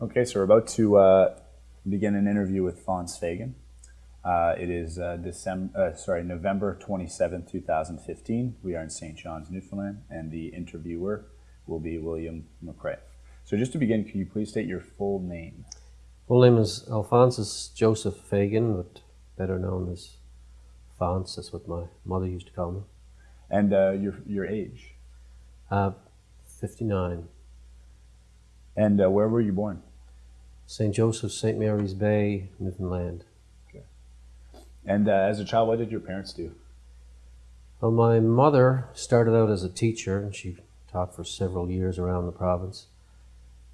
Okay, so we're about to uh, begin an interview with Fons Fagan. Uh, it is uh, December, uh, sorry, November 27, 2015. We are in St. John's, Newfoundland, and the interviewer will be William McRae. So just to begin, can you please state your full name? Full name is Alphonsus Joseph Fagan, but better known as Fons. That's what my mother used to call me. And uh, your, your age? Uh, 59. And uh, where were you born? St. Joseph, St. Mary's Bay, Newfoundland. And uh, as a child, what did your parents do? Well, my mother started out as a teacher, and she taught for several years around the province.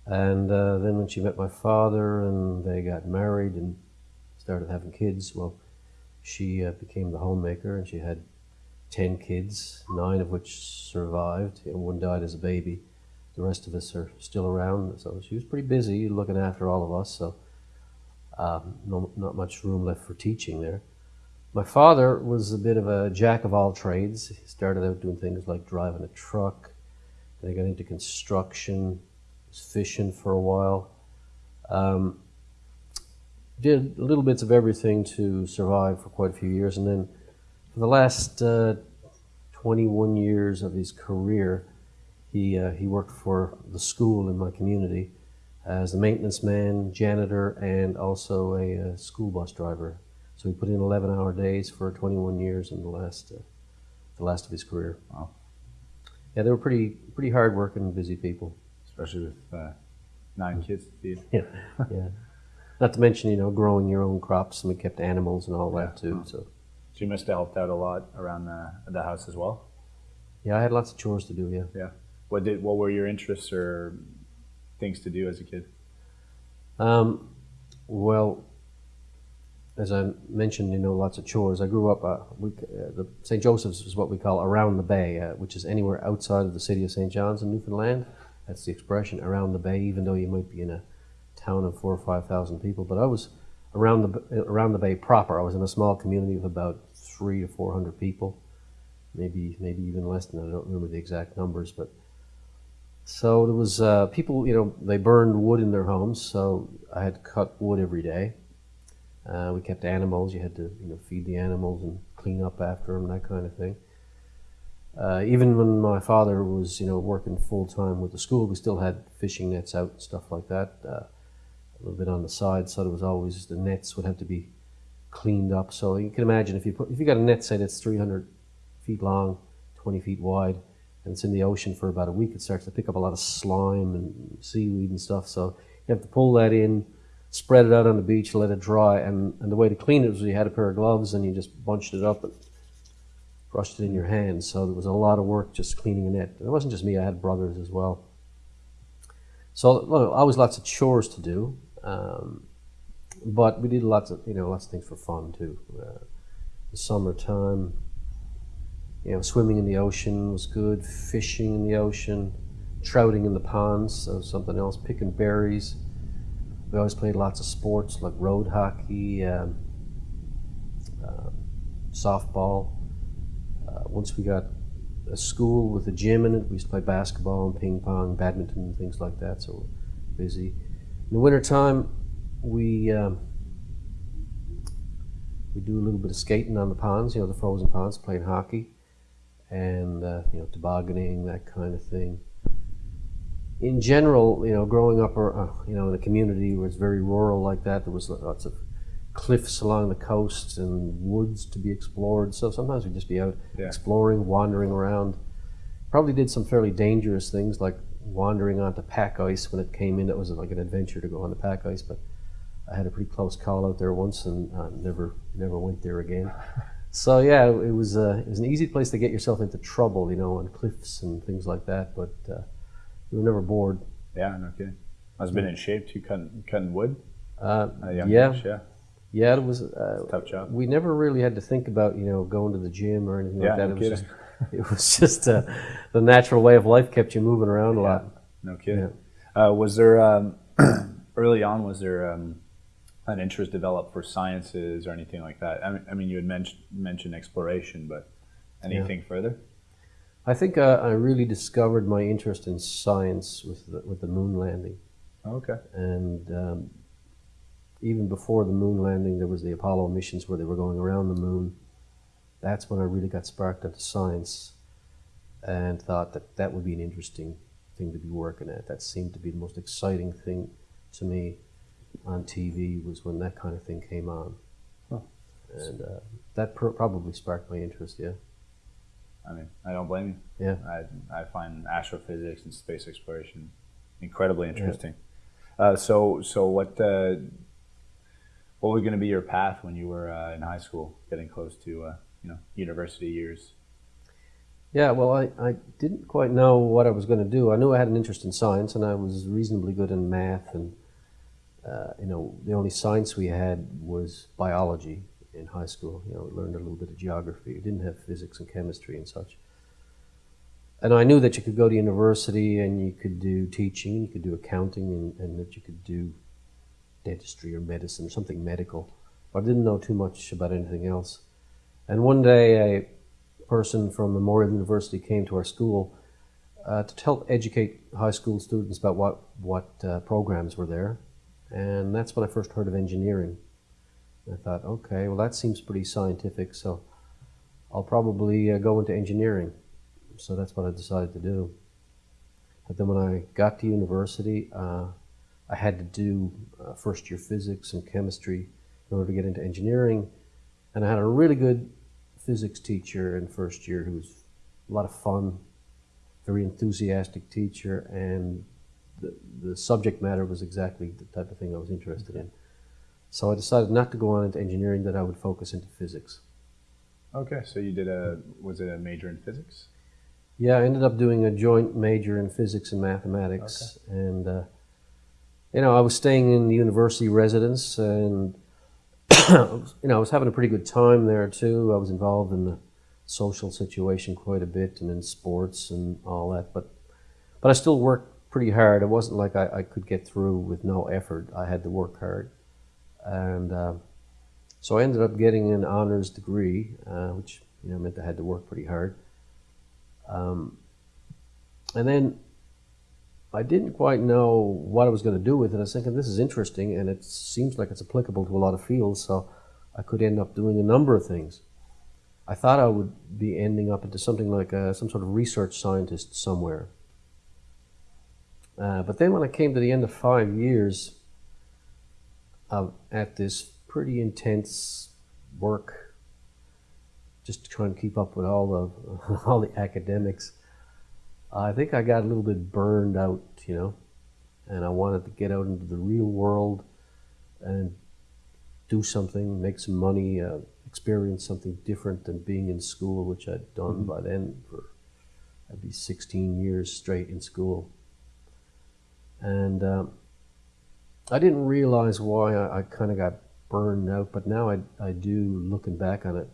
And uh, then when she met my father and they got married and started having kids, well, she uh, became the homemaker and she had 10 kids, nine of which survived. And one died as a baby. The rest of us are still around. So she was pretty busy looking after all of us. So um, no, not much room left for teaching there. My father was a bit of a jack of all trades. He started out doing things like driving a truck, then he got into construction, was fishing for a while. Um, did little bits of everything to survive for quite a few years, and then for the last uh, 21 years of his career, he, uh, he worked for the school in my community as a maintenance man, janitor, and also a, uh, school bus driver. So he put in 11 hour days for 21 years in the last, uh, the last of his career. Wow. Yeah, they were pretty, pretty hard working, busy people. Especially with uh, nine kids to feed. Yeah, yeah. Not to mention, you know, growing your own crops, and we kept animals and all that Yeah. too. So, So you must have helped out a lot around the, the house as well. yeah, I had lots of chores to do. Yeah. Yeah. What did what were your interests or things to do as a kid? Um, well, as I mentioned, you know, lots of chores. I grew up, uh, we, uh, the St. Joseph's is what we call around the bay, uh, which is anywhere outside of the city of St. John's in Newfoundland. That's the expression, around the bay, even though you might be in a town of four or 5,000 people. But I was around the, around the bay proper. I was in a small community of about three to 400 people, maybe, maybe even less than. I don't remember the exact numbers, but so there was uh, people, you know, they burned wood in their homes, so I had to cut wood every day. Uh, we kept animals. You had to, you know, feed the animals and clean up after them, that kind of thing. Uh, even when my father was, you know, working full time with the school, we still had fishing nets out and stuff like that. Uh, a little bit on the side, so there was always the nets would have to be cleaned up. So you can imagine if you put if you got a net say that's 300 feet long, 20 feet wide, and it's in the ocean for about a week, it starts to pick up a lot of slime and seaweed and stuff. So you have to pull that in, spread it out on the beach, let it dry, and, and the way to clean it was you had a pair of gloves and you just bunched it up and brushed it in your hands. So there was a lot of work just cleaning a net. And it wasn't just me; I had brothers as well. So well, always lots of chores to do, um, but we did lots of you know lots of things for fun too. Uh, the summertime, you know, swimming in the ocean was good. Fishing in the ocean, trouting in the ponds, so something else. Picking berries. We always played lots of sports like road hockey, um, uh, softball. Uh, once we got a school with a gym in it, we used to play basketball and ping pong, badminton, and things like that. So we're busy. In the wintertime, we um, we do a little bit of skating on the ponds, you know, the frozen ponds, playing hockey, and uh, you know, tobogganing, that kind of thing. In general, you know, growing up, uh, you know, in a community where it's very rural like that, there was lots of cliffs along the coast and woods to be explored. So sometimes we'd just be out Yeah. exploring, wandering around. Probably did some fairly dangerous things like wandering onto pack ice when it came in. It was like an adventure to go on the pack ice, but I had a pretty close call out there once and uh, never never went there again. So yeah, it was uh, it was an easy place to get yourself into trouble, you know, on cliffs and things like that. But uh, you were never bored. Yeah, no kidding. Must have been in shape too, cutting, cutting wood. Uh, at a young yeah, age, yeah. yeah, it was. Uh, Tough job. we never really had to think about you know going to the gym or anything Yeah, like that. no it was kidding. just it was just uh, the natural way of life kept you moving around a lot. No kidding. Uh, was there um, early on? Was there um, an interest developed for sciences or anything like that? I mean, I mean you had mentioned mentioned exploration, but anything further? I think uh, I really discovered my interest in science with the, with the moon landing. Okay. And um, even before the moon landing, there was the Apollo missions where they were going around the moon. That's when I really got sparked into science and thought that that would be an interesting thing to be working at. That seemed to be the most exciting thing to me on TV was when that kind of thing came on. Huh. And uh, that pr- probably sparked my interest, yeah. I mean, I don't blame you. Yeah. I, I find astrophysics and space exploration incredibly interesting. Uh, so, so what, uh, what was going to be your path when you were uh, in high school, getting close to, uh, you know, university years? Yeah, well, I, I didn't quite know what I was going to do. I knew I had an interest in science, and I was reasonably good in math. And uh, you know, the only science we had was biology in high school. You know, we learned a little bit of geography. We didn't have physics and chemistry and such. And I knew that you could go to university and you could do teaching, you could do accounting, and, and that you could do dentistry or medicine or something medical. But I didn't know too much about anything else. And one day, a person from Memorial University came to our school uh, to help educate high school students about what, what uh, programs were there. And that's when I first heard of engineering. I thought, okay, well, that seems pretty scientific, so I'll probably uh, go into engineering. So that's what I decided to do. But then when I got to university, uh, I had to do uh, first year physics and chemistry in order to get into engineering. And I had a really good physics teacher in first year who was a lot of fun, very enthusiastic teacher, and the, the subject matter was exactly the type of thing I was interested in. So I decided not to go on into engineering, that I would focus into physics. Okay, so you did a, was it a major in physics? Yeah, I ended up doing a joint major in physics and mathematics, okay. and uh, you know I was staying in the university residence, and you know I was having a pretty good time there too. I was involved in the social situation quite a bit, and in sports and all that. But but I still worked pretty hard. It wasn't like I, I could get through with no effort. I had to work hard, and uh, so I ended up getting an honors degree, uh, which you know meant I had to work pretty hard. Um, and then I didn't quite know what I was going to do with it. I was thinking, this is interesting, and it seems like it's applicable to a lot of fields, so I could end up doing a number of things. I thought I would be ending up into something like a, some sort of research scientist somewhere. Uh, but then when I came to the end of five years of, at this pretty intense work just trying to keep up with all the all the academics. I think I got a little bit burned out, you know, and I wanted to get out into the real world and do something, make some money, uh, experience something different than being in school, which I'd done mm-hmm. by then for I'd be 16 years straight in school. And um, I didn't realize why I, I kind of got burned out, but now I, I do, looking back on it,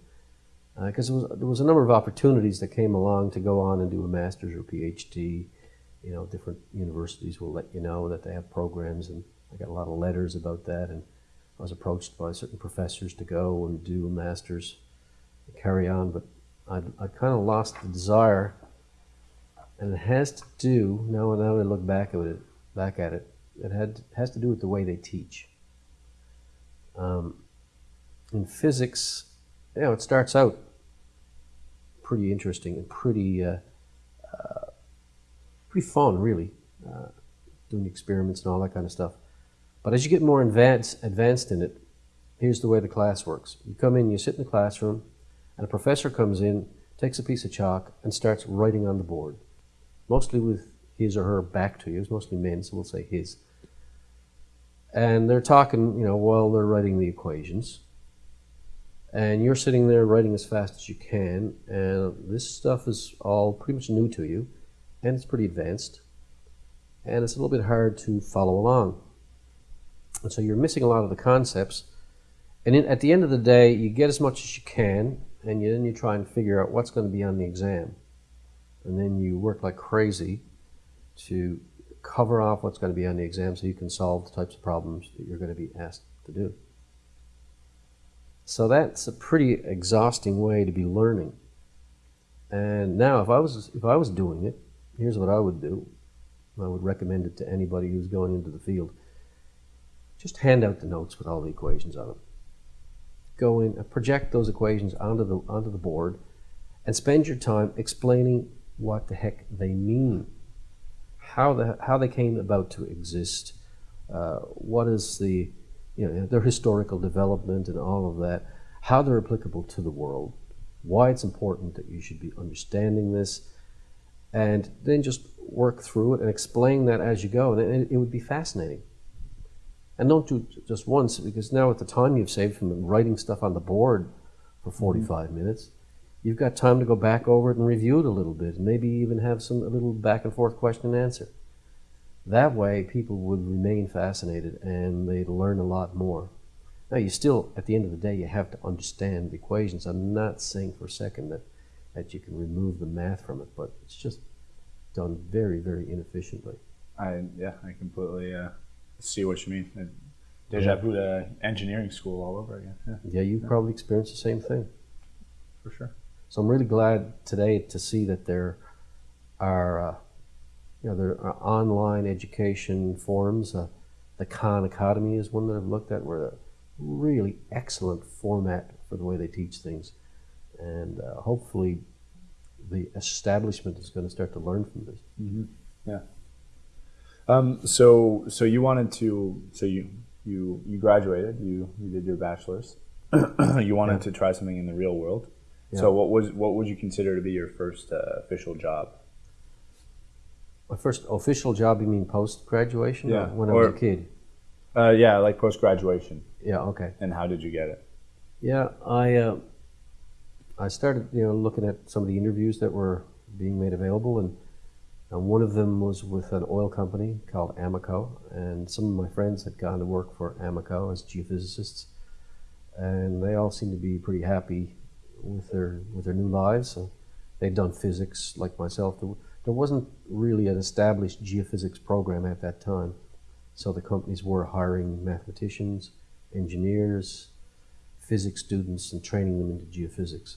because uh, there was a number of opportunities that came along to go on and do a master's or PhD. You know, different universities will let you know that they have programs, and I got a lot of letters about that. And I was approached by certain professors to go and do a master's, and carry on, but I, I kind of lost the desire. And it has to do now. Now I look back at it, back at it, it had has to do with the way they teach. Um, in physics, you know, it starts out pretty interesting and pretty uh, uh, pretty fun, really, uh, doing experiments and all that kind of stuff. But as you get more advanced, advanced in it, here's the way the class works. You come in, you sit in the classroom, and a professor comes in, takes a piece of chalk, and starts writing on the board, mostly with his or her back to you. It's mostly men, so we'll say his. And they're talking, you know, while they're writing the equations and you're sitting there writing as fast as you can, and this stuff is all pretty much new to you, and it's pretty advanced, and it's a little bit hard to follow along. And so you're missing a lot of the concepts, and in, at the end of the day, you get as much as you can, and you, then you try and figure out what's going to be on the exam. And then you work like crazy to cover off what's going to be on the exam so you can solve the types of problems that you're going to be asked to do. So that's a pretty exhausting way to be learning. And now, if I was if I was doing it, here's what I would do: I would recommend it to anybody who's going into the field. Just hand out the notes with all the equations on them. Go in and project those equations onto the onto the board, and spend your time explaining what the heck they mean, how the how they came about to exist, uh, what is the you know their historical development and all of that, how they're applicable to the world, why it's important that you should be understanding this, and then just work through it and explain that as you go, and it, it would be fascinating. And don't do it just once because now at the time you've saved from writing stuff on the board for 45 minutes, you've got time to go back over it and review it a little bit and maybe even have some a little back and forth question and answer. That way people would remain fascinated and they'd learn a lot more. Now you still, at the end of the day, you have to understand the equations. I'm not saying for a second that, that you can remove the math from it, but it's just done very, very inefficiently. I yeah, I completely uh, see what you mean. And Deja vu to engineering school all over again. Yeah, Yeah, you probably experienced the same thing. for sure. So I'm really glad today to see that there are, uh, you know, there are online education forums. Uh, the Khan Academy is one that I've looked at, where a really excellent format for the way they teach things, and uh, hopefully the establishment is going to start to learn from this. Yeah. Um, so so you wanted to so you you you graduated you you did your bachelor's. you wanted Yeah. to try something in the real world. Yeah. So what was what would you consider to be your first uh, official job? My first official job, you mean post graduation? Yeah, when I was a kid. Uh, yeah, like post graduation. Yeah. Okay. And how did you get it? Yeah, I uh, I started you know looking at some of the interviews that were being made available, and, and one of them was with an oil company called Amoco, and some of my friends had gone to work for Amoco as geophysicists, and they all seemed to be pretty happy with their with their new lives. So they'd done physics like myself. There, wasn't really an established geophysics program at that time, so the companies were hiring mathematicians, engineers, physics students and training them into geophysics.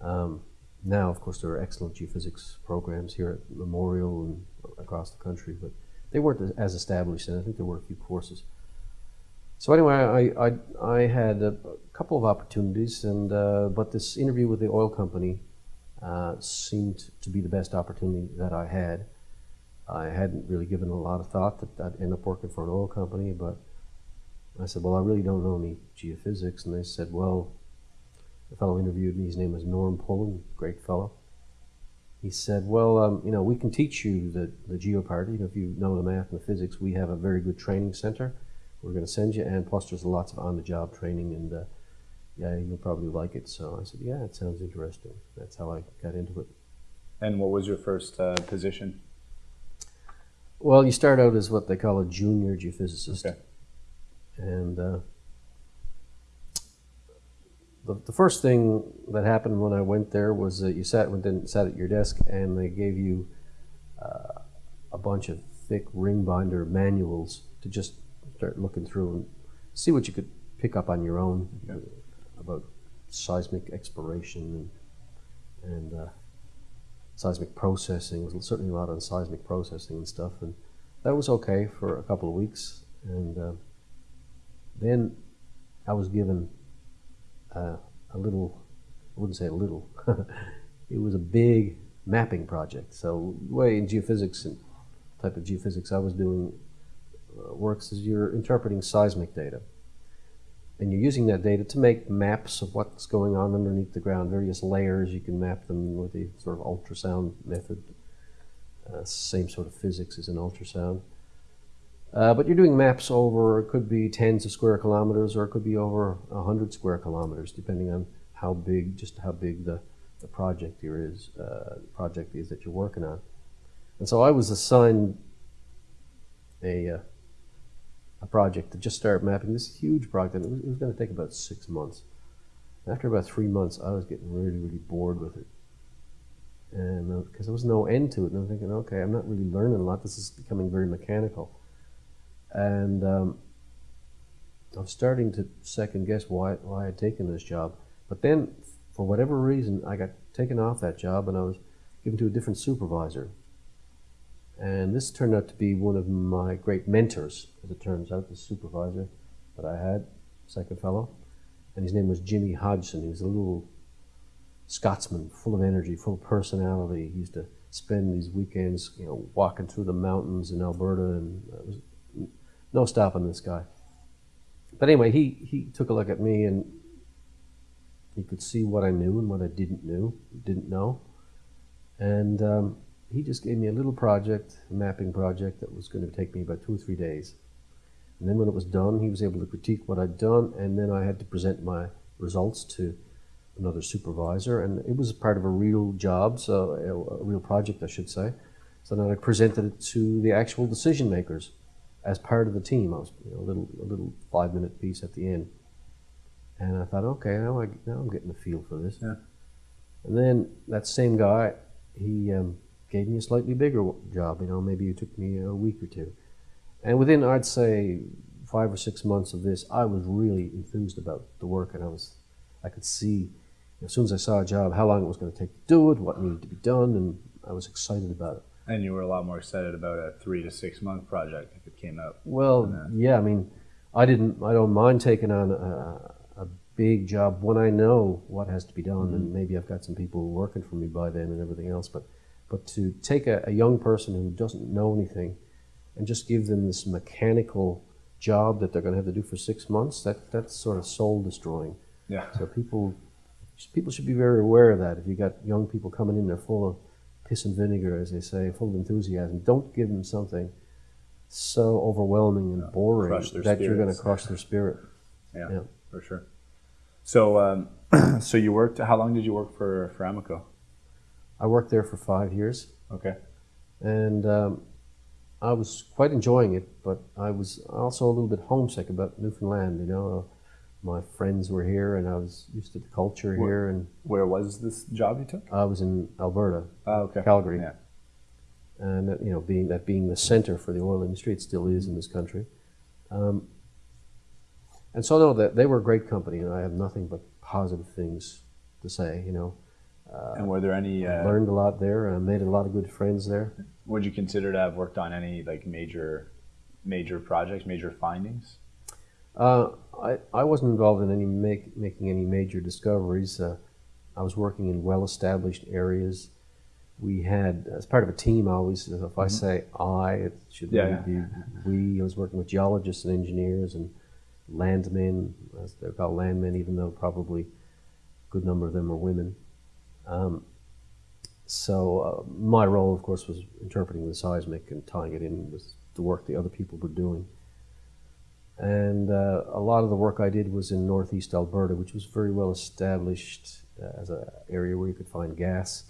Um, now, of course, there are excellent geophysics programs here at Memorial and across the country, but they weren't as established, and I think there were a few courses. So anyway, I, I, I had a couple of opportunities, and uh, but this interview with the oil company uh, seemed to be the best opportunity that I had. I hadn't really given a lot of thought that I'd end up working for an oil company, but I said, Well, I really don't know any geophysics. And they said, Well, the fellow interviewed me, his name was Norm Pullen, great fellow. He said, Well, um, you know, we can teach you the, the geo part. You know, if you know the math and the physics, we have a very good training center. We're going to send you, and plus, there's lots of on the job training, and uh, yeah, you'll probably like it. So I said, Yeah, it sounds interesting. That's how I got into it. And what was your first uh, position? Well, you start out as what they call a junior geophysicist. Okay. And uh, the, the first thing that happened when I went there was that you sat went in, sat at your desk and they gave you uh, a bunch of thick ring binder manuals to just start looking through and see what you could pick up on your own Okay. about seismic exploration and, and uh, seismic processing. There was certainly a lot on seismic processing and stuff, and that was okay for a couple of weeks. And uh, then I was given uh, a little, I wouldn't say a little, it was a big mapping project. So, way in geophysics and type of geophysics I was doing works is you're interpreting seismic data. And you're using that data to make maps of what's going on underneath the ground, various layers. You can map them with the sort of ultrasound method. Uh, same sort of physics as an ultrasound. Uh, but you're doing maps over, it could be tens of square kilometers or it could be over 100 square kilometers, depending on how big, just how big the, the project here is, uh, project is that you're working on. And so I was assigned a, uh, a project to just start mapping this huge project. It was, was going to take about six months. After about three months, I was getting really, really bored with it. And because there was no end to it, and I'm thinking, okay, I'm not really learning a lot. This is becoming very mechanical. And um, I was starting to second guess why, why I'd taken this job. But then, for whatever reason, I got taken off that job and I was given to a different supervisor. And this turned out to be one of my great mentors, as it turns out, the supervisor that I had, second fellow. And his name was Jimmy Hodgson. He was a little Scotsman, full of energy, full of personality. He used to spend these weekends, you know, walking through the mountains in Alberta, and it was no stopping this guy. But anyway, he, he took a look at me and he could see what I knew and what I didn't knew, didn't know, and um, he just gave me a little project, a mapping project that was going to take me about two or three days. And then when it was done, he was able to critique what I'd done, and then I had to present my results to another supervisor, and it was part of a real job, so a, a real project, I should say. So then I presented it to the actual decision makers as part of the team. I was you know, a little a little five minute piece at the end, and I thought, okay, now I now I'm getting a feel for this. Yeah. And then that same guy, he um, gave me a slightly bigger job. You know, maybe it took me a week or two, and within I'd say five or six months of this, I was really enthused about the work, and I was I could see as soon as I saw a job how long it was going to take to do it, what needed to be done, and I was excited about it. And you were a lot more excited about a three to six month project if it came out. Well, yeah, I mean, I didn't, I don't mind taking on a, a big job when I know what has to be done, Mm-hmm. and maybe I've got some people working for me by then and everything else. But, but to take a, a young person who doesn't know anything and just give them this mechanical job that they're going to have to do for six months, that that's sort of soul destroying. Yeah. So people, people should be very aware of that. If you got young people coming in, they're full of piss and vinegar, as they say, full of enthusiasm. Don't give them something so overwhelming and boring that you're going to spirits. crush their spirit. Yeah, Yeah. for sure. So, um, so you worked. How long did you work for for Amoco? I worked there for five years, Okay. and um, I was quite enjoying it. But I was also a little bit homesick about Newfoundland. You know, my friends were here, and I was used to the culture Where- here, and Where was this job you took? I was in Alberta, Oh, okay. Calgary. Yeah. and that, you know, being that being the center for the oil industry, it still is in this country. Um, and so, no, that they were a great company, and I have nothing but positive things to say. You know, and were there any? Uh, learned a lot there, and I made a lot of good friends there. would you consider to have worked on any like major, major projects, major findings? Uh, I, I wasn't involved in any make, making any major discoveries. Uh, I was working in well-established areas. We had, as part of a team, I always, if I say I, it should Yeah, be we. I was working with geologists and engineers and landmen, as they're called landmen, even though probably a good number of them are women. Um, so uh, my role, of course, was interpreting the seismic and tying it in with the work the other people were doing. And uh, a lot of the work I did was in northeast Alberta, which was very well established uh, as an area where you could find gas.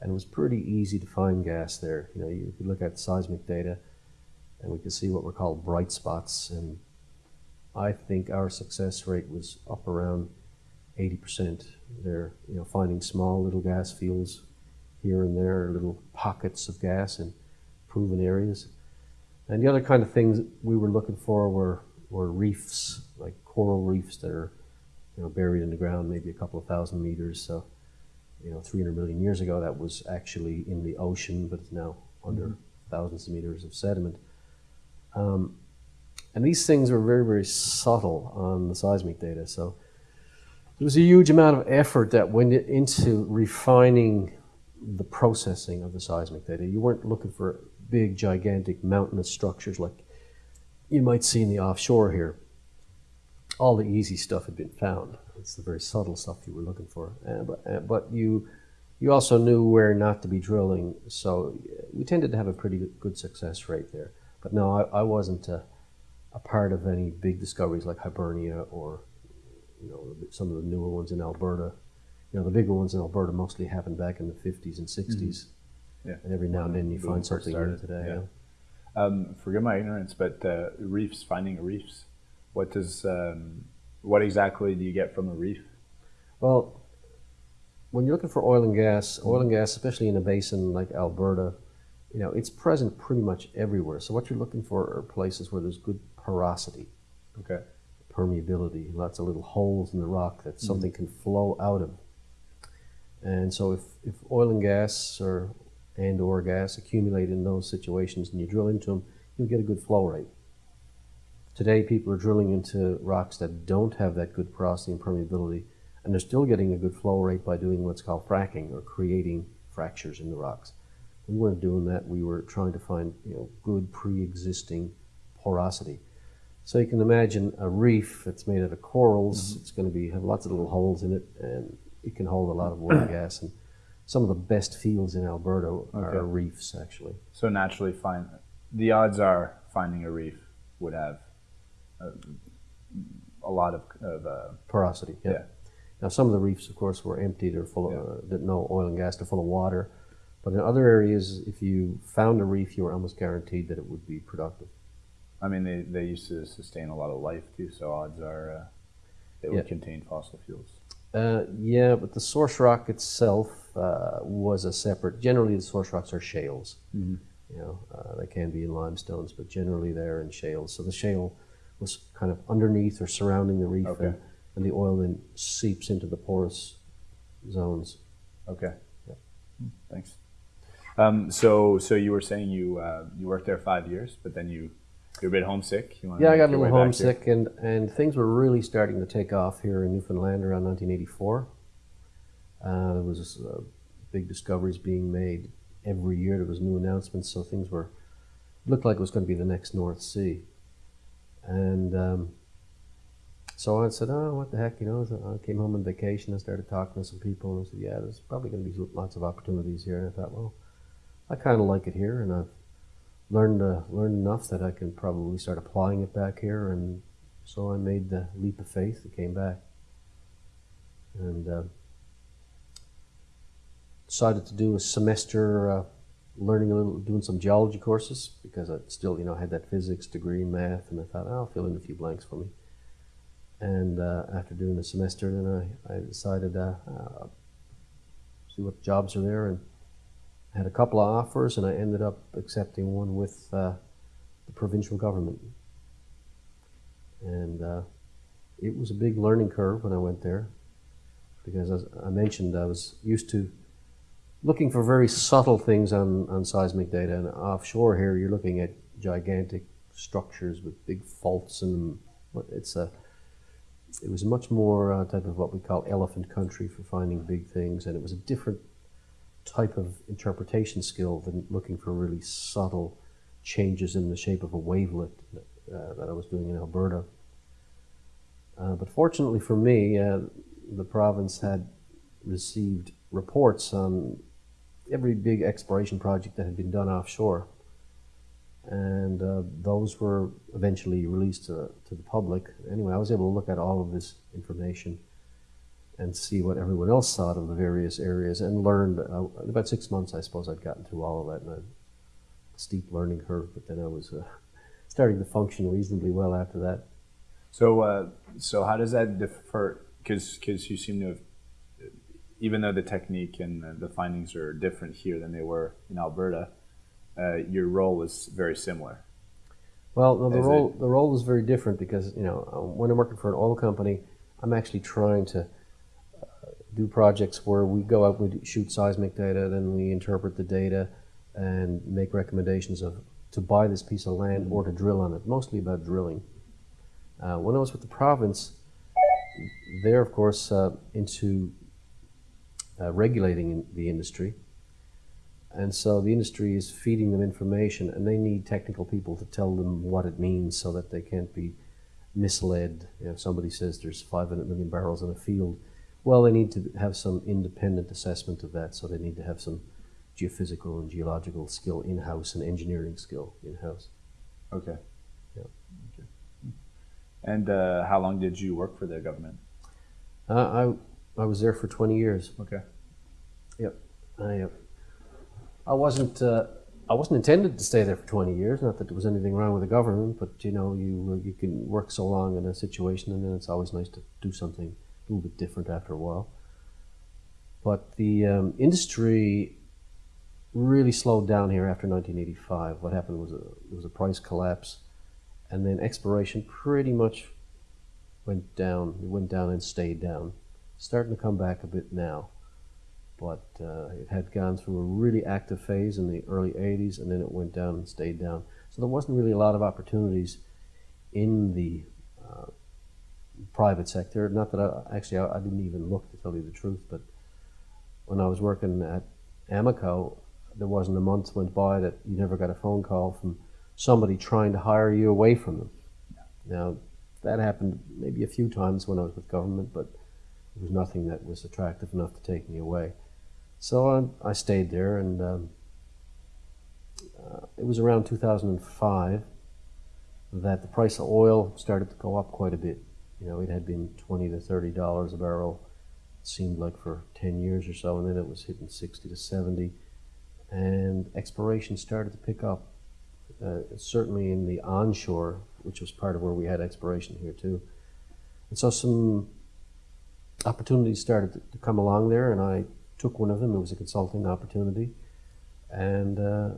And it was pretty easy to find gas there. You know, you could look at seismic data and we could see what were called bright spots. And I think our success rate was up around 80% there, you know, finding small little gas fields here and there, little pockets of gas in proven areas. And the other kind of things we were looking for were, were reefs, like coral reefs that are, you know, buried in the ground, maybe a couple of thousand meters. So, you know, 300 million years ago, that was actually in the ocean, but it's now under thousands of meters of sediment. Um, and these things are very, very subtle on the seismic data. So there was a huge amount of effort that went into refining the processing of the seismic data. You weren't looking for big, gigantic, mountainous structures like you might see in the offshore here. All the easy stuff had been found. It's the very subtle stuff you were looking for. Uh, but, uh, but you, you also knew where not to be drilling, so we tended to have a pretty good, good success rate there. But no, I, I wasn't a, a part of any big discoveries like Hibernia or you know some of the newer ones in Alberta. You know, the bigger ones in Alberta mostly happened back in the 50s and 60s. Yeah. And every now and then you find something new started, today. yeah. yeah. Um, forgive my ignorance, but uh, reefs, finding reefs. What does? Um, what exactly do you get from a reef? Well, when you're looking for oil and gas, oil and gas, especially in a basin like Alberta, you know, it's present pretty much everywhere. So what you're looking for are places where there's good porosity, Okay. Permeability, lots of little holes in the rock that mm-hmm. something can flow out of. And so if, if oil and gas or and or gas accumulate in those situations and you drill into them, you'll get a good flow rate. Today, people are drilling into rocks that don't have that good porosity and permeability, and they're still getting a good flow rate by doing what's called fracking or creating fractures in the rocks. We weren't doing that. We were trying to find you know good pre-existing porosity. So you can imagine a reef that's made out of corals. It's going to be have lots of little holes in it, and it can hold a lot of oil and gas. And some of the best fields in Alberta are reefs, actually. So naturally, find the odds are finding a reef would have a, a lot of, of uh, Porosity. Yeah. Yeah. Now some of the reefs, of course, were empty. They're full of Yeah. uh, that no oil and gas. They're full of water. But in other areas, if you found a reef, you were almost guaranteed that it would be productive. I mean, they, they used to sustain a lot of life too, so odds are uh, it would Yeah. contain fossil fuels. Uh, yeah, but the source rock itself uh, was a separate. Generally, the source rocks are shales. Mhm. You know, uh, they can be in limestones, but generally they're in shales. So the shale was kind of underneath or surrounding the reef, Okay. and, and the oil then seeps into the porous zones. Okay. Yeah. Hmm, Thanks. Um, so, so you were saying you uh, you worked there five years, but then you you're a bit homesick. Yeah, I got a little way back here? homesick, and, and things were really starting to take off here in Newfoundland around 1984. Uh, there was uh, big discoveries being made every year. There was new announcements, so things were looked like it was going to be the next North Sea. And um, so I said, "Oh, what the heck?" You know, I came home on vacation. I started talking to some people, and I said, "Yeah, there's probably going to be lots of opportunities here." And I thought, "Well, I kind of like it here, and I've learned uh, learned enough that I can probably start applying it back here." And so I made the leap of faith and came back, and uh, decided to do a semester uh, learning a little, doing some geology courses because I still, you know, had that physics degree math, and I thought, oh, I'll fill in a few blanks for me. And uh, after doing the semester, then I, I decided uh, uh, see what jobs are there, and had a couple of offers, and I ended up accepting one with uh, the provincial government. And uh, it was a big learning curve when I went there, because as I mentioned, I was used to looking for very subtle things on, on seismic data. And offshore here, you're looking at gigantic structures with big faults. But It's a, it was much more uh, type of what we call elephant country for finding big things, and it was a different type of interpretation skill than looking for really subtle changes in the shape of a wavelet uh, that I was doing in Alberta. Uh, but fortunately for me, uh, the province had received reports on every big exploration project that had been done offshore. And uh, those were eventually released to, to the public. Anyway, I was able to look at all of this information and see what everyone else thought of the various areas and learned. Uh, about six months, I suppose I'd gotten through all of that, and a steep learning curve. But then I was uh, starting to function reasonably well after that. So, uh, so how does that differ? Because you seem to have, even though the technique and the- findings are different here than they were in Alberta, uh, your role is very similar. Well, no, the Is role the role is very different because you know uh, when I'm working for an oil company, I'm actually trying to do projects where we go out, we shoot seismic data, then we interpret the data, and make recommendations of to buy this piece of land or to drill on it. Mostly about drilling. Uh, when I was with the province, they're of course uh, into uh, regulating in- the industry. And so the industry is feeding them information, and they need technical people to tell them what it means so that they can't be misled. You know, if somebody says there's 500 million barrels in a field, well, they need to have some independent assessment of that, so they need to have some geophysical and geological skill in house and engineering skill in house. Okay. Yeah. Okay. And uh, how long did you work for the government? Uh, I, I was there for 20 years. Okay. Yep. I, uh, I wasn't. Uh, I wasn't intended to stay there for 20 years. Not that there was anything wrong with the government, but you know, you you can work so long in a situation, and then it's always nice to do something a little bit different after a while. But the um, industry really slowed down here after 1985. What happened was a, was a price collapse, and then exploration pretty much went down. It went down and stayed down. Starting to come back a bit now. but uh, it had gone through a really active phase in the early 80s and then it went down and stayed down. So there wasn't really a lot of opportunities in the uh, private sector. Not that I actually I, I didn't even look to tell you the truth, but when I was working at Amoco, there wasn't a month went by that you never got a phone call from somebody trying to hire you away from them. Now, that happened maybe a few times when I was with government, but it was nothing that was attractive enough to take me away. So I, I stayed there, and um, uh, it was around 2005 that the price of oil started to go up quite a bit. You know, it had been 20 to 30 dollars a barrel, it seemed like for 10 years or so, and then it was hitting 60 to 70, and exploration started to pick up. Uh, certainly in the onshore, which was part of where we had exploration here too. And so some opportunities started to, to come along there, and I took one of them. It was a consulting opportunity, and uh,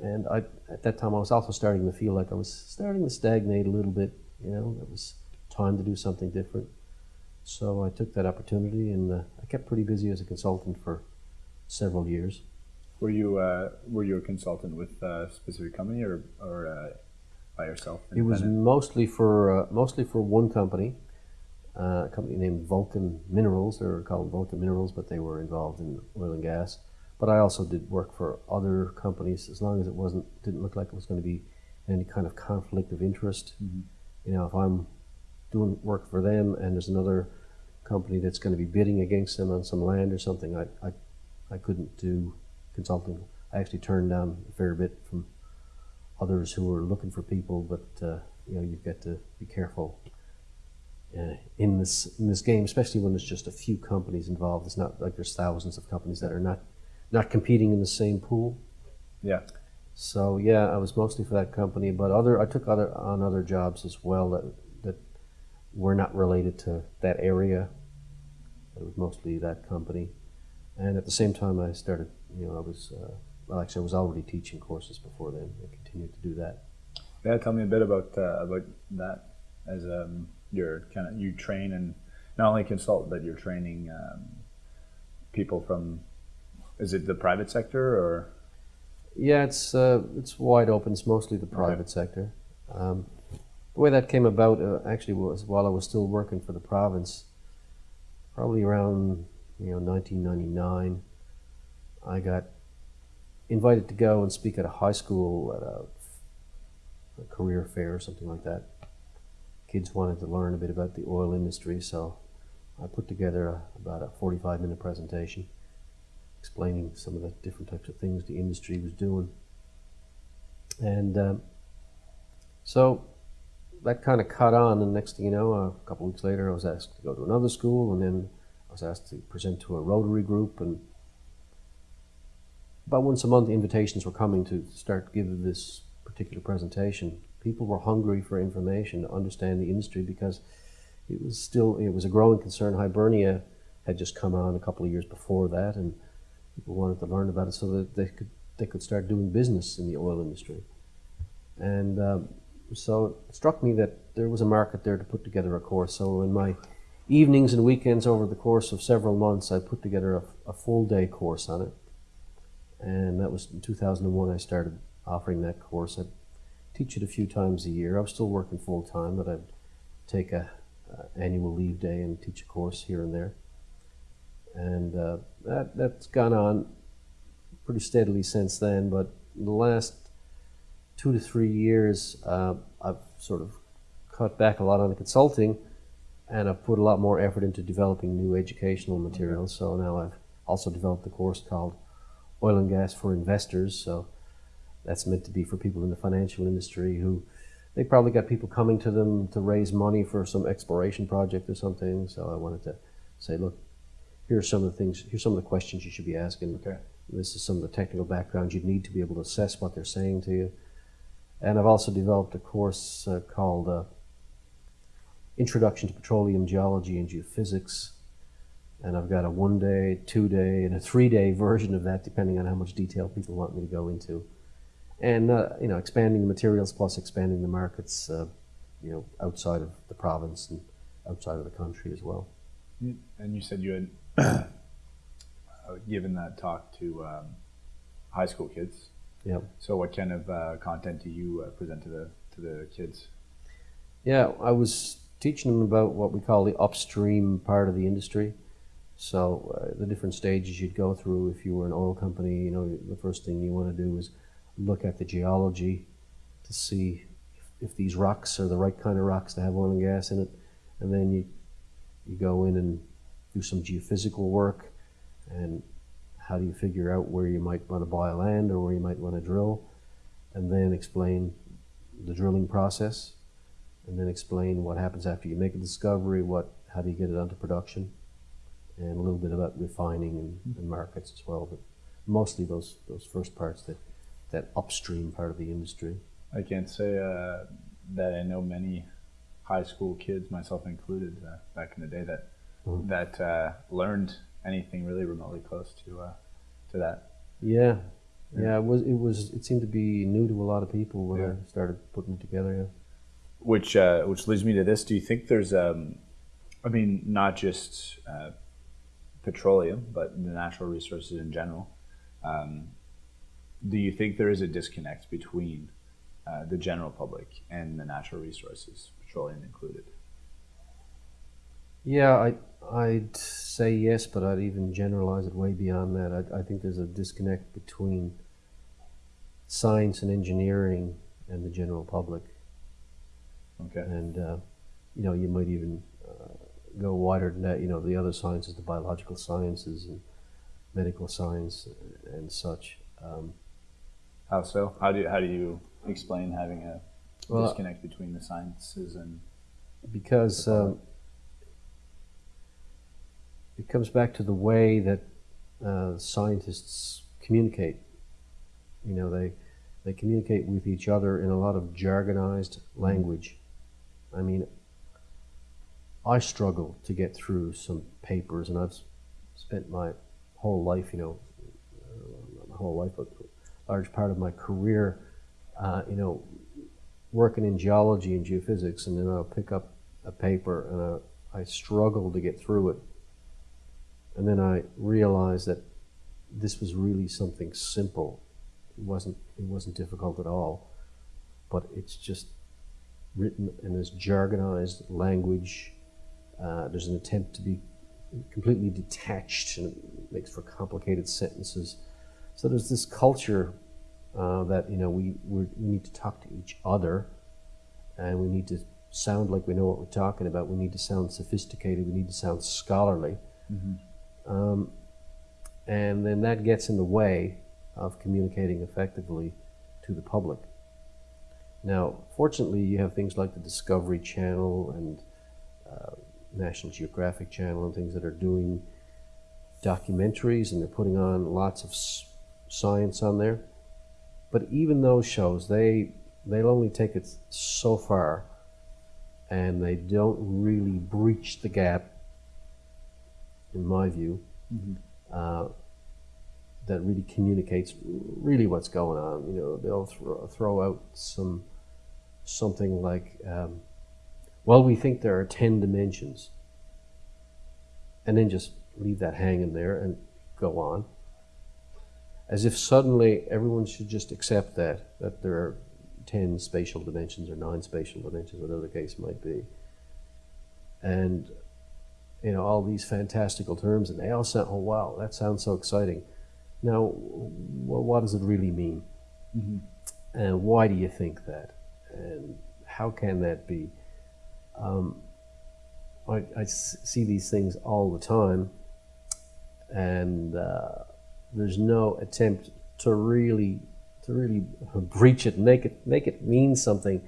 and I at that time I was also starting to feel like I was starting to stagnate a little bit. You know, it was time to do something different. So I took that opportunity, and uh, I kept pretty busy as a consultant for several years. Were you uh, were you a consultant with a specific company or or uh, by yourself? It was mostly for uh, mostly for one company, uh, a company named Vulcan Minerals. They were called Vulcan Minerals, but they were involved in oil and gas. But I also did work for other companies, as long as it wasn't didn't look like it was going to be any kind of conflict of interest. Mm-hmm. You know, if I'm doing work for them and there's another company that's going to be bidding against them on some land or something, I I, I couldn't do consulting. I actually turned down a fair bit from others who were looking for people, but uh, you know you've got to be careful uh, in this in this game, especially when there's just a few companies involved. It's not like there's thousands of companies that are not not competing in the same pool. Yeah. So yeah, I was mostly for that company, but other I took other on other jobs as well that that were not related to that area. It was mostly that company, and at the same time, I started. You know, I was uh, well, actually, I was already teaching courses before then. I continued to do that. Yeah, tell me a bit about uh, about that as um, you're kind of you train and not only consult, but you're training um, people from. Is it the private sector or? Yeah, it's uh, it's wide open. It's mostly the private okay. sector. Um, the way that came about uh, actually was while I was still working for the province, probably around you know 1999. I got invited to go and speak at a high school at a, a career fair or something like that. Kids wanted to learn a bit about the oil industry, so I put together a, about a 45 minute presentation explaining some of the different types of things the industry was doing. And um, so that kind of caught on, and next thing you know, a couple weeks later, I was asked to go to another school, and then I was asked to present to a Rotary group, and about once a month invitations were coming to start giving this particular presentation. People were hungry for information to understand the industry because it was still it was a growing concern. Hibernia had just come on a couple of years before that, and people wanted to learn about it so that they could they could start doing business in the oil industry. And um, so it struck me that there was a market there to put together a course. So in my evenings and weekends over the course of several months, I put together a, a full day course on it and that was in 2001 I started offering that course. I'd teach it a few times a year. I was still working full time, but I'd take a, annual leave day and teach a course here and there. And uh, that, that's gone on pretty steadily since then, but the last two to three years, uh, I've sort of cut back a lot on the consulting and I've put a lot more effort into developing new educational materials. So now I've also developed a course called oil and gas for investors. So that's meant to be for people in the financial industry who they probably got people coming to them to raise money for some exploration project or something. So I wanted to say, look, here's some of the things, here's some of the questions you should be asking. Okay. This is some of the technical background you need to be able to assess what they're saying to you. And I've also developed a course uh, called uh, Introduction to Petroleum Geology and Geophysics and I've got a one day, two day, and a three day version of that, depending on how much detail people want me to go into. And uh, you know, expanding the materials plus expanding the markets, uh, you know, outside of the province and outside of the country as well. And you said you had given that talk to um, high school kids. Yeah. So, what kind of uh, content do you uh, present to the to the kids? Yeah, I was teaching them about what we call the upstream part of the industry. So uh, the different stages you'd go through if you were an oil company, you know, the first thing you want to do is look at the geology to see if, if these rocks are the right kind of rocks to have oil and gas in it, and then you you go in and do some geophysical work, and how do you figure out where you might want to buy land or where you might want to drill, and then explain the drilling process, and then explain what happens after you make a discovery, what how do you get it onto production, and a little bit about refining and, and markets as well, but mostly those those first parts that that upstream part of the industry. I can't say uh, that I know many high school kids, myself included, uh, back in the day that Mhm. that uh, learned anything really remotely close to uh, to that. Yeah, Yeah. yeah. It was it was it seemed to be new to a lot of people when Yeah. I started putting it together. Yeah. Which uh, which leads me to this: Do you think there's, um, I mean, not just uh, petroleum, but the natural resources in general? Um, do you think there is a disconnect between uh, the general public and the natural resources, petroleum included? Yeah, I I'd say yes, but I'd even generalize it way beyond that. I, I think there's a disconnect between science and engineering and the general public, Okay. and uh, you know you might even uh, go wider than that. You know the other sciences, the biological sciences and medical science and such. Um, How so? How do you, how do you explain having a Well, disconnect between the sciences and because The um, it comes back to the way that uh, scientists communicate. You know, they they communicate with each other in a lot of jargonized language. I mean, I struggle to get through some papers, and I've spent my whole life, you know, uh, my whole life, but a large part of my career, uh, you know, working in geology and geophysics, and then I'll pick up a paper and I, I struggle to get through it. And then I realized that this was really something simple. It wasn't it wasn't difficult at all, but it's just written in this jargonized language. Uh, there's an attempt to be completely detached, and it makes for complicated sentences. So there's this culture uh, that you know we we need to talk to each other, and we need to sound like we know what we're talking about. We need to sound sophisticated. We need to sound scholarly, um, and then that gets in the way of communicating effectively to the public. Now, fortunately, you have things like the Discovery Channel and uh, National Geographic Channel and things that are doing documentaries and they're putting on lots of science on there. But even those shows, they they'll only take it so far, and they don't really breach the gap, in my view, uh, that really communicates really what's going on. You know, they'll throw, throw out some something like, um, "Well, we think there are ten dimensions," and then just leave that hanging there and go on. As if suddenly everyone should just accept that that there are 10 spatial dimensions or 9 spatial dimensions whatever the case might be. And you know all these fantastical terms and they all sound oh wow that sounds so exciting. Now wh- what does it really mean? And why do you think that? And how can that be? Um, I, I see these things all the time and uh, there's no attempt to really to really breach it, make it make it mean something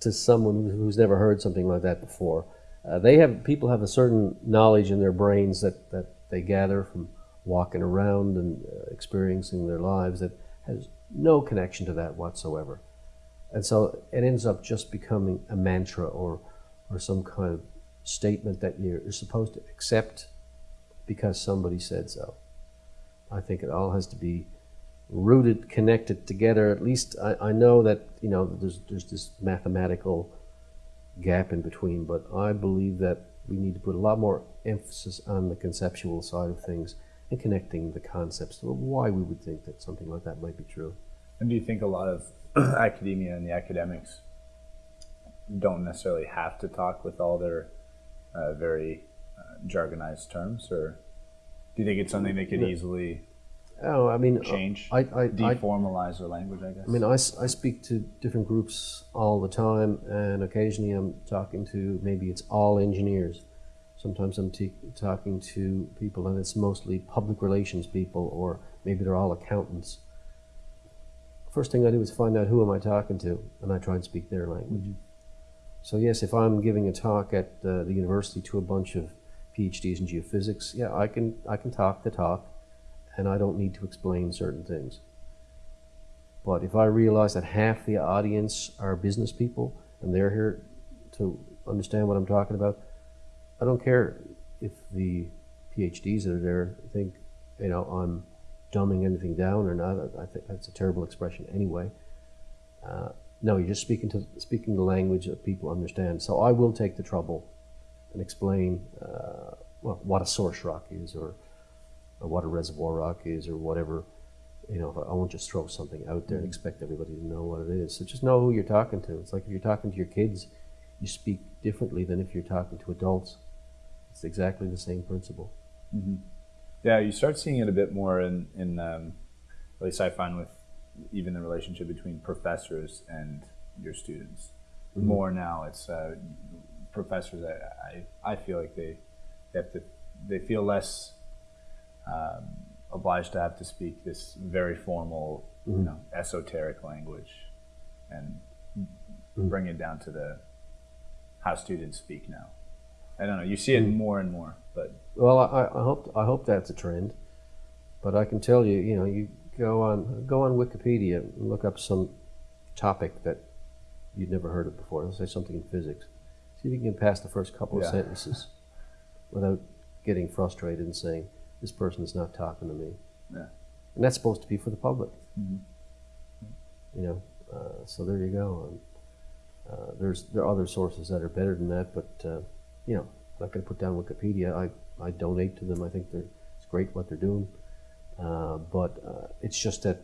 to someone who's never heard something like that before. Uh, they have people have a certain knowledge in their brains that, that they gather from walking around and uh, experiencing their lives that has no connection to that whatsoever, and so it ends up just becoming a mantra or or some kind of statement that you're supposed to accept because somebody said so. I think it all has to be rooted, connected together. At least I, I know that you know there's there's this mathematical gap in between, but I believe that we need to put a lot more emphasis on the conceptual side of things and connecting the concepts to why we would think that something like that might be true. And do you think a lot of academia and the academics don't necessarily have to talk with all their uh, very uh, jargonized terms, or do you think it's something they could easily Oh, I mean, change, I, I, I, deformalize their language? I guess. I mean, I, I speak to different groups all the time, and occasionally I'm talking to maybe it's all engineers. Sometimes I'm t- talking to people, and it's mostly public relations people, or maybe they're all accountants. First thing I do is find out who am I talking to, and I try and speak their language. So yes, if I'm giving a talk at uh, the university to a bunch of PhDs in geophysics, yeah, I can I can talk the talk, and I don't need to explain certain things. But if I realize that half the audience are business people and they're here to understand what I'm talking about, I don't care if the PhDs that are there think, you know, I'm dumbing anything down or not. I think that's a terrible expression anyway. Uh, no, you're just speaking to speaking the language that people understand. So I will take the trouble and explain uh, well, what a source rock is, or, or what a reservoir rock is, or whatever. You know, I won't just throw something out there and expect everybody to know what it is. So just know who you're talking to. It's like if you're talking to your kids, you speak differently than if you're talking to adults. It's exactly the same principle. Yeah, you start seeing it a bit more in, in um, at least I find with even the relationship between professors and your students. More now, it's uh, professors. I, I I feel like they they have to they feel less um, obliged to have to speak this very formal, you mm-hmm. know, esoteric language, and mm-hmm. bring it down to the how students speak now. I don't know. You see it mm-hmm. more and more, but Well, I, I hope I hope that's a trend, but I can tell you, you know, you go on go on Wikipedia and look up some topic that you'd never heard of before. Let's say something in physics. See if you can get past the first couple of sentences without getting frustrated and saying, "This person is not talking to me." Yeah. And that's supposed to be for the public. Mhm. You know, uh, so there you go. And, uh, there's there are other sources that are better than that, but uh, you know, I'm not going to put down Wikipedia. I, I donate to them. I think they're it's great what they're doing, uh, but uh, it's just that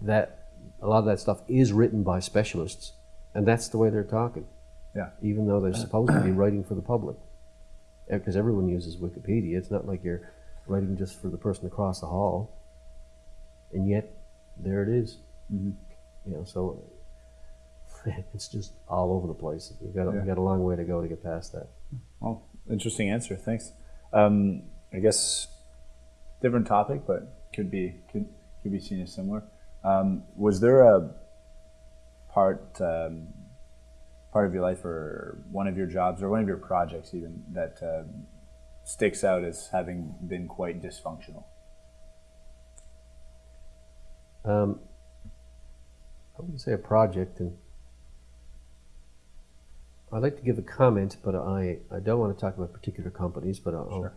that a lot of that stuff is written by specialists, and that's the way they're talking. Yeah. Even though they're supposed to be writing for the public, because everyone uses Wikipedia. It's not like you're writing just for the person across the hall, and yet there it is. Mhm. You know, so it's just all over the place. We've got a, Yeah. we've got a long way to go to get past that. Well, interesting answer. Thanks. Um, I guess different topic, but could be could could be seen as similar. Um, was there a part um, part of your life, or one of your jobs, or one of your projects, even that um sticks out as having been quite dysfunctional? Um, I wouldn't say a project, and I'd like to give a comment, but I, I don't want to talk about particular companies, but I'll, Sure.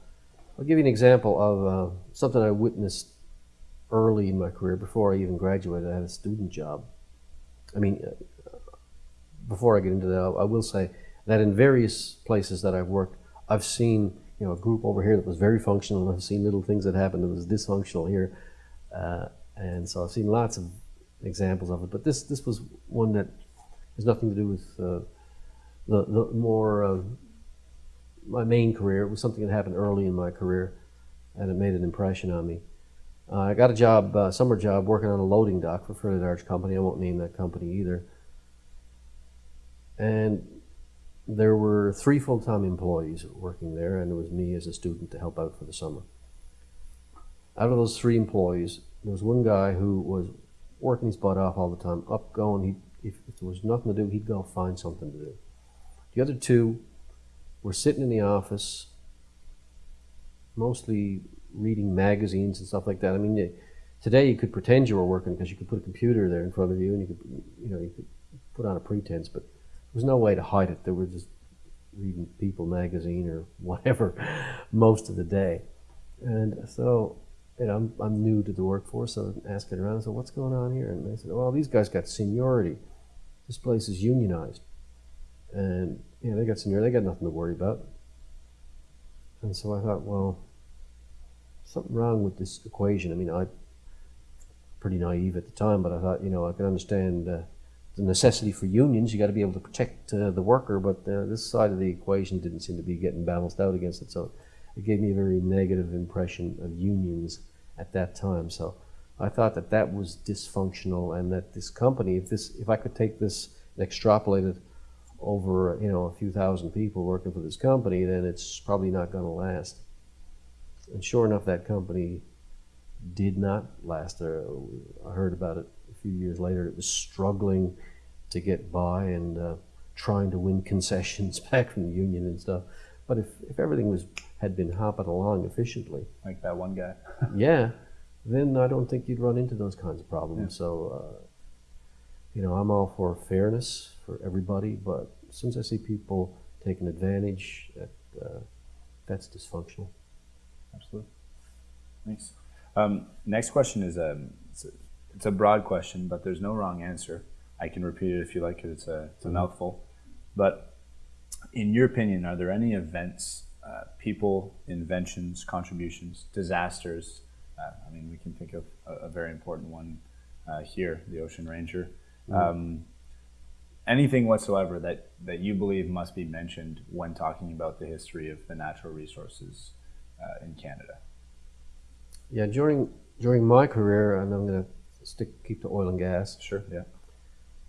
I'll give you an example of uh, something I witnessed early in my career before I even graduated. I had a student job. I mean, uh, before I get into that, I will say that in various places that I've worked, I've seen you know a group over here that was very functional, I've seen little things that happened that was dysfunctional here, uh, and so I've seen lots of examples of it. But this this was one that has nothing to do with uh, the the more uh, my main career. It was something that happened early in my career, and it made an impression on me. Uh, I got a job, uh, summer job, working on a loading dock for a fairly large company. I won't name that company either. And there were three full-time employees working there, and it was me as a student to help out for the summer. Out of those three employees, there was one guy who was working his butt off all the time, up going. He, if, if there was nothing to do, he'd go find something to do. The other two were sitting in the office, mostly reading magazines and stuff like that. I mean, you- today you could pretend you were working because you could put a computer there in front of you and you could, you know, you could put on a pretense, but was no way to hide it. They were just reading People magazine or whatever most of the day. And so, you know, I'm, I'm new to the workforce, so I'm asking around, so what's going on here? And they said, well, these guys got seniority. This place is unionized. And, you know, they got seniority, they got nothing to worry about. And so I thought, well, something wrong with this equation. I mean, I pretty naive at the time, but I thought, you know, I can understand uh, the necessity for unions. You got to be able to protect uh, the worker, but uh, this side of the equation didn't seem to be getting balanced out against it. So it gave me a very negative impression of unions at that time. So I thought that that was dysfunctional, and that this company, if this, if I could take this and extrapolate it over, you know, a few thousand people working for this company, then it's probably not going to last. And sure enough, that company did not last. Uh, I heard about it few years later. It was struggling to get by and uh, trying to win concessions back from the union and stuff. But if, if everything was had been hopping along efficiently, Like that one guy. yeah, then I don't think you'd run into those kinds of problems. So, uh, you know, I'm all for fairness for everybody, but since I see people taking advantage, that, uh, that's dysfunctional. Absolutely. Thanks. Um, next question is um, it's, a, broad question, but there's no wrong answer. I can repeat it if you like it. It's a, it's a mouthful. But in your opinion, are there any events, uh, people, inventions, contributions, disasters? Uh, I mean, we can think of a, a very important one uh, here, the Ocean Ranger. Um, anything whatsoever that, that you believe must be mentioned when talking about the history of the natural resources uh, in Canada? Yeah, during during my career, and I'm going to stick keep to oil and gas. Sure. Yeah.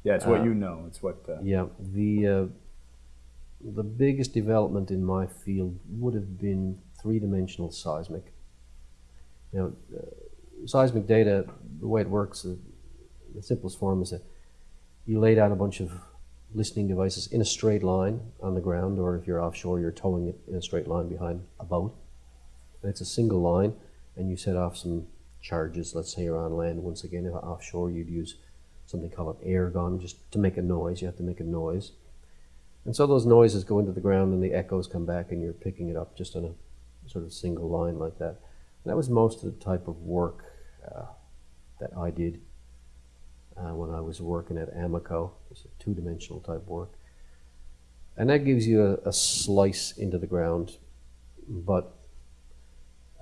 Yeah, it's what Uh, you know. It's what. Uh, Yeah, the uh, the biggest development in my field would have been three-dimensional seismic. You know, uh, seismic data, the way it works, uh, the simplest form is that you lay down a bunch of listening devices in a straight line on the ground, or if you're offshore, you're towing it in a straight line behind a boat. And it's a single line, and you set off some charges. Let's say you're on land. Once again, if offshore, you'd use something called an air gun, just to make a noise. You have to make a noise. And so those noises go into the ground and the echoes come back and you're picking it up just on a sort of single line like that. And that was most of the type of work uh, that I did uh, when I was working at Amoco. It's a two-dimensional type work. And that gives you a, a slice into the ground, but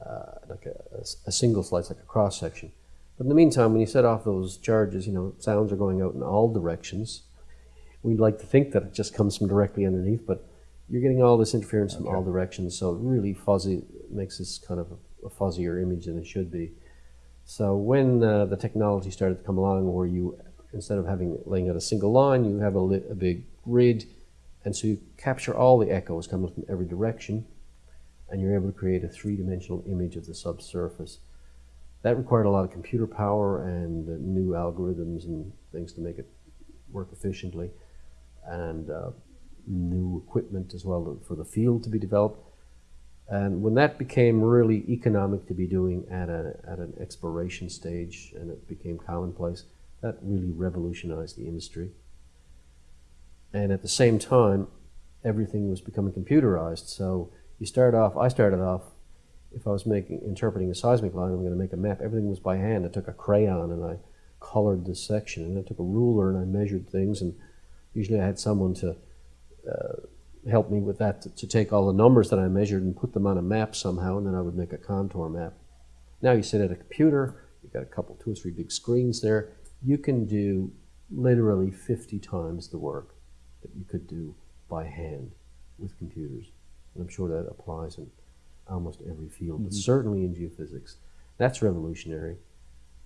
uh, like a, a, a single slice, like a cross section. But in the meantime, when you set off those charges, you know, sounds are going out in all directions. We'd like to think that it just comes from directly underneath, but you're getting all this interference from all directions, so really fuzzy makes this kind of a, a fuzzier image than it should be. So when uh, the technology started to come along, where you instead of having laying out a single line, you have a, li- a big grid, and so you capture all the echoes coming from every direction, and you're able to create a three-dimensional image of the subsurface. That required a lot of computer power and uh, new algorithms and things to make it work efficiently, and uh, new equipment as well for the field to be developed. And when that became really economic to be doing at, a, at an exploration stage and it became commonplace, that really revolutionized the industry. And at the same time, everything was becoming computerized. So you start off, I started off, if I was making interpreting a seismic line, I'm going to make a map. Everything was by hand. I took a crayon and I colored this section, and I took a ruler and I measured things. And usually I had someone to uh, help me with that to, to take all the numbers that I measured and put them on a map somehow, and then I would make a contour map. Now you sit at a computer, you've got a couple, two or three big screens there. You can do literally 50 times the work that you could do by hand with computers. And I'm sure that applies in almost every field, but certainly in geophysics. That's revolutionary.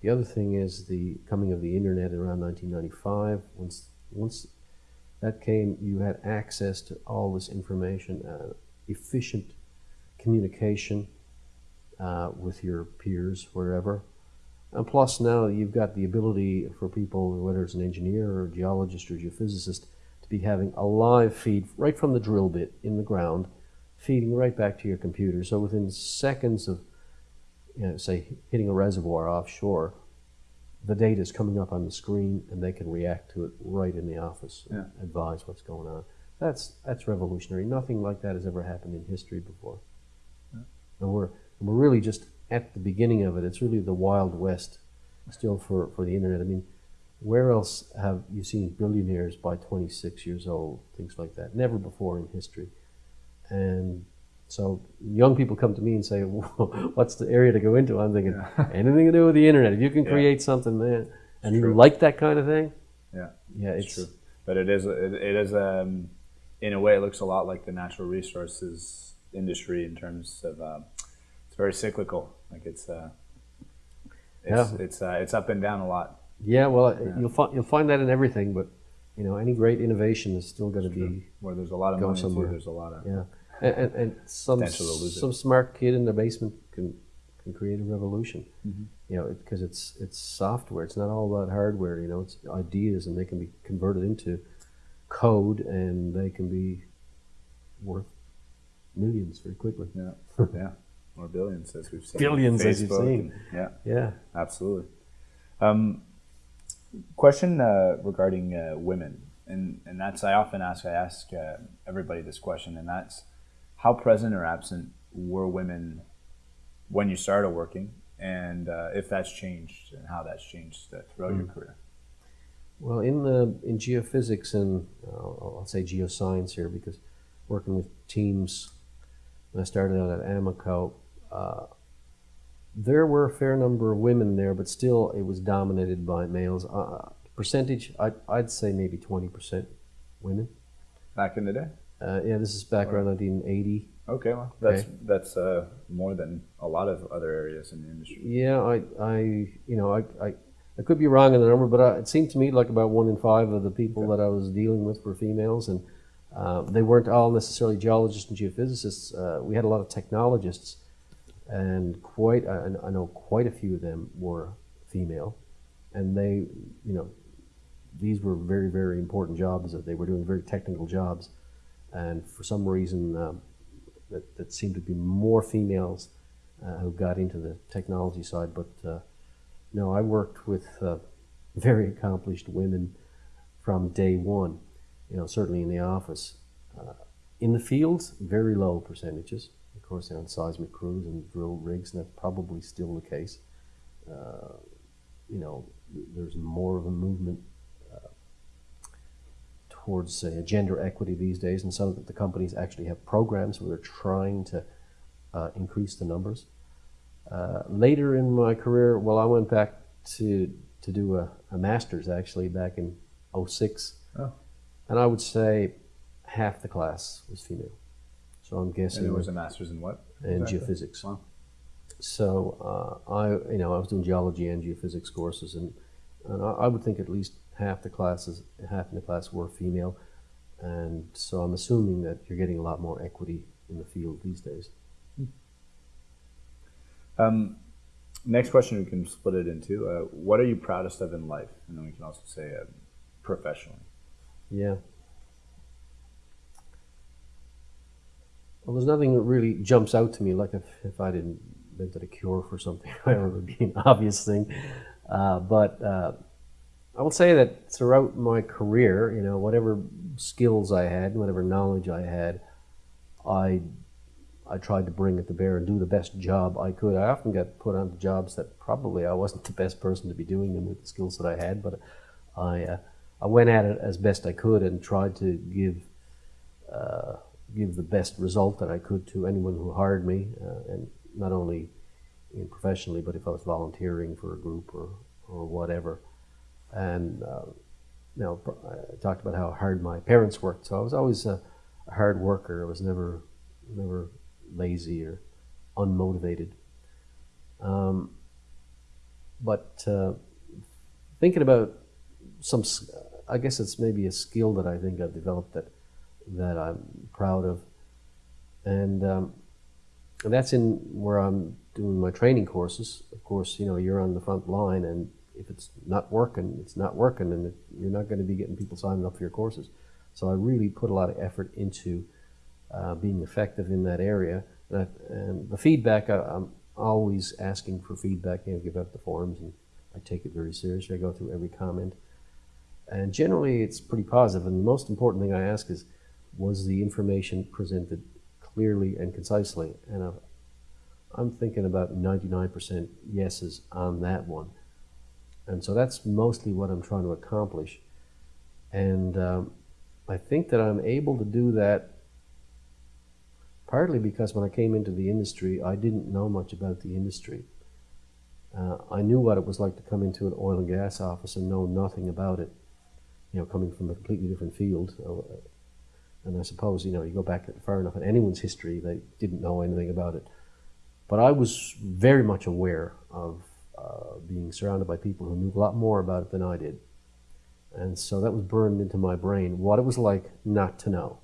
The other thing is the coming of the internet around 1995. Once, once that came, you had access to all this information, uh, efficient communication uh, with your peers wherever. And plus, now you've got the ability for people, whether it's an engineer or a geologist or a geophysicist, to be having a live feed right from the drill bit in the ground, feeding right back to your computer. So within seconds of, you know, say, hitting a reservoir offshore, the data is coming up on the screen and they can react to it right in the office and Yeah. advise what's going on. That's that's revolutionary. Nothing like that has ever happened in history before. And we're and we're really just at the beginning of it. It's really the wild west still for, for the internet. I mean, where else have you seen billionaires by 26 years old, things like that? Never before in history. And So young people come to me and say, "What's the area to go into?" I'm thinking anything to do with the internet. If you can Yeah. create something, man, and you like that kind of thing, Yeah. yeah, It's it's, true, but it is it, it is um, in a way it looks a lot like the natural resources industry in terms of um, it's very cyclical. Like it's uh, it's Yeah. it's uh, it's up and down a lot. yeah. Well, you'll find you'll find that in everything, but you know, any great innovation is still going to be Where there's a lot of money, somewhere. there's a lot of yeah, and, and, and some Potential to lose it. some smart kid in the basement can can create a revolution. Mm-hmm. You know, because it's it's software. It's not all about hardware. You know, it's ideas, and they can be converted into code, and they can be worth millions very quickly. yeah yeah or billions as we've seen. Billions, as you've seen. yeah. Yeah. Absolutely. Um, question uh, regarding uh, women, and and that's I often ask. I ask uh, everybody this question, and that's how present or absent were women when you started working, and uh, if that's changed, and how that's changed uh, throughout your career. Well, in the in geophysics and uh, I'll say geoscience here because working with teams when I started out at Amoco, uh, there were a fair number of women there, but still it was dominated by males. Uh, percentage, I'd, I'd say maybe twenty percent women. Back in the day. Uh, yeah, this is back around 1980. Okay, well, that's Okay. that's uh, more than a lot of other areas in the industry. Yeah, I, I, you know, I, I, I could be wrong in the number, but uh it seemed to me like about one in five of the people that I was dealing with were females, and uh, they weren't all necessarily geologists and geophysicists. Uh, we had a lot of technologists, and quite, I, I know quite a few of them were female, and they, you know, these were very, very important jobs. That they were doing very technical jobs, and for some reason, um, that, that seemed to be more females uh, who got into the technology side. But uh, no, I worked with uh, very accomplished women from day one. You know, certainly in the office. Uh, in the fields, very low percentages. Of course, they're on seismic crews and drill rigs, and that's probably still the case. Uh, you know, there's more of a movement towards uh, gender equity these days, and some of the companies actually have programs where they're trying to uh, increase the numbers. Uh, later in my career, well, I went back to to do a, a master's actually back in 06. Oh. And I would say half the class was female. So I'm guessing And it was a master's in what? in exactly? geophysics. Wow. So uh, I, you know, I was doing geology and geophysics courses, and, and I, I would think at least half the classes, half in the class were female, and so I'm assuming that you're getting a lot more equity in the field these days. Um, next question, we can split it into. Uh, what are you proudest of in life? And then we can also say uh, professionally. Yeah. Well, there's nothing that really jumps out to me. Like if, if I didn't invented a cure for something, it would be an obvious thing. Uh, but uh, I will say that throughout my career, you know, whatever skills I had, whatever knowledge I had, I I tried to bring it to bear and do the best job I could. I often got put onto jobs that probably I wasn't the best person to be doing them with the skills that I had, but I uh, I went at it as best I could and tried to give uh, give the best result that I could to anyone who hired me, uh, and not only professionally, but if I was volunteering for a group or or whatever. And uh, you know, I talked about how hard my parents worked, so I was always a, a hard worker. I was never never lazy or unmotivated. Um, but uh, thinking about some, I guess it's maybe a skill that I think I've developed that that I'm proud of, and, um, and that's in where I'm doing my training courses. Of course, you know you're on the front line, and if it's not working, it's not working, and you're not going to be getting people signing up for your courses. So I really put a lot of effort into uh, being effective in that area. And, I, and the feedback, I, I'm always asking for feedback. You know, give out the forums, and I take it very seriously. I go through every comment, and generally it's pretty positive. And the most important thing I ask is, was the information presented clearly and concisely? And I've, I'm thinking about 99% yeses on that one. And so that's mostly what I'm trying to accomplish. And um, I think that I'm able to do that Partly because when I came into the industry, I didn't know much about the industry. Uh, I knew what it was like to come into an oil and gas office and know nothing about it. You know, coming from a completely different field. Uh, and I suppose you know you go back far enough in anyone's history, they didn't know anything about it. But I was very much aware of uh, being surrounded by people who knew a lot more about it than I did. And so that was burned into my brain what it was like not to know.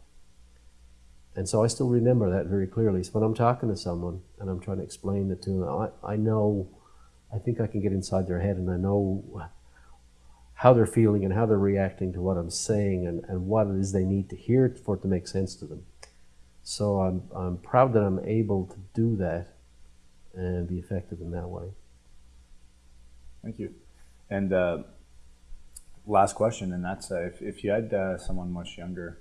And so I still remember that very clearly. So when I'm talking to someone and I'm trying to explain it to them, I, I know, I think I can get inside their head and I know how they're feeling and how they're reacting to what I'm saying and, and what it is they need to hear for it to make sense to them. So I'm, I'm proud that I'm able to do that and be effective in that way. Thank you. And uh, last question, and that's uh, if, if you had uh, someone much younger,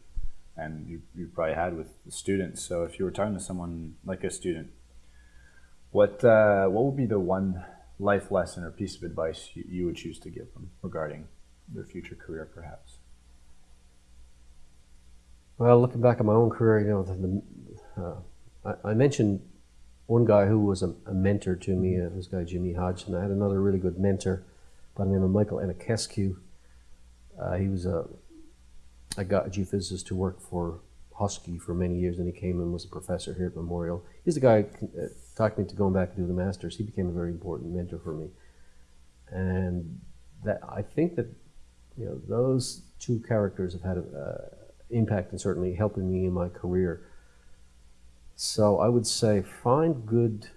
and you, you probably had with students, so if you were talking to someone like a student, what uh, what would be the one life lesson or piece of advice you, you would choose to give them regarding their future career, perhaps? Well, looking back at my own career, you know, the, the, uh, I, I, mentioned one guy who was a, a mentor to me, uh, this guy Jimmy Hodgson. I had another really good mentor by the name of Michael Enachescu. Uh, he was a, a geophysicist who worked for Husky for many years, and he came and was a professor here at Memorial. He's the guy who uh, talked me to going back to do the masters. He became a very important mentor for me, and that I think that you know those two characters have had an uh, impact and certainly helping me in my career. So I would say find good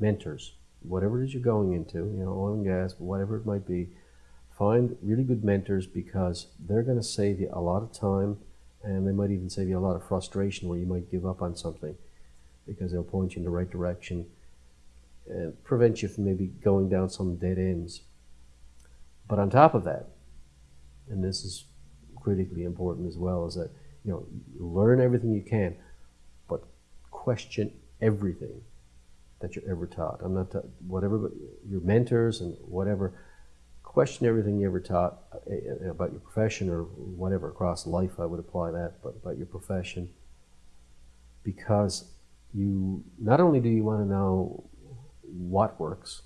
mentors, whatever it is you're going into, you know, oil and gas, whatever it might be Find really good mentors because they're going to save you a lot of time and they might even save you a lot of frustration where you might give up on something because they'll point you in the right direction and prevent you from maybe going down some dead ends. But on top of that, and this is critically important as well, is that you know learn everything you can, question everything that you're ever taught. I'm not whatever your mentors and whatever question everything you ever taught uh, about your profession or whatever across life. I would apply that, but about your profession, because you not only do you want to know what works,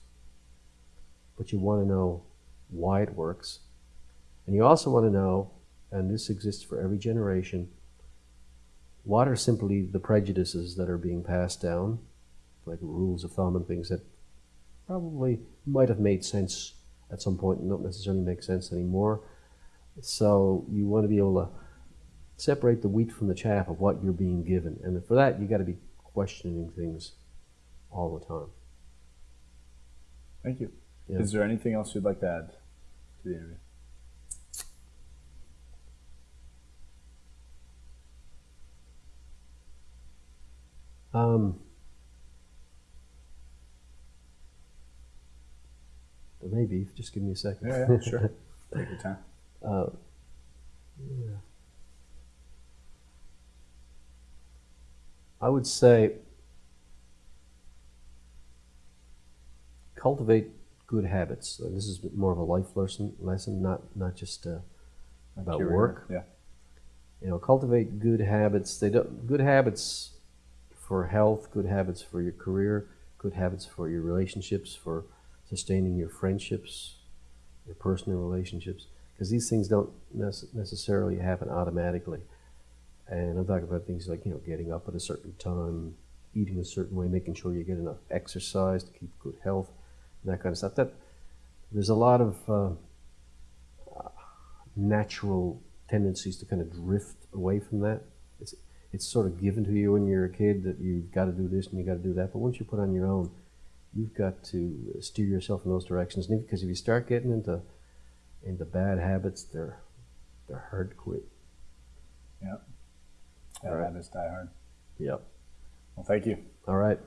but you want to know why it works, and you also want to know, and this exists for every generation, what are simply the prejudices that are being passed down, like rules of thumb and things that probably might have made sense at some point don't necessarily make sense anymore. So you want to be able to separate the wheat from the chaff of what you're being given. And for that, you got to be questioning things all the time. Thank you. Yeah. Is there anything else you'd like to add to the interview? Um, maybe. Just give me a second. Yeah, yeah sure. Take your time. Uh, yeah. I would say cultivate good habits. This is more of a life lesson, lesson not not just uh, about Career, work. Yeah. You know, cultivate good habits. They don't good habits for health, good habits for your career, good habits for your relationships, for sustaining your friendships, your personal relationships, because these things don't necessarily happen automatically. And I'm talking about things like, you know, getting up at a certain time, eating a certain way, making sure you get enough exercise to keep good health, and that kind of stuff. That there's a lot of uh, natural tendencies to kind of drift away from that. It's sort of given to you when you're a kid that you've got to do this and you've got to do that. But once you put on your own, you've got to steer yourself in those directions because if you start getting into into bad habits, they're they're hard to quit. Yep. Bad right. habits die hard. Yep. Well, thank you. All right.